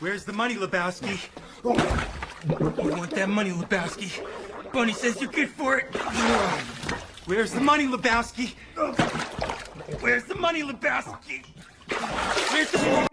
Where's the money, Lebowski? Oh, you want that money, Lebowski? Bunny says you're good for it. Where's the money, Lebowski? Where's the money, Lebowski? Where's the money?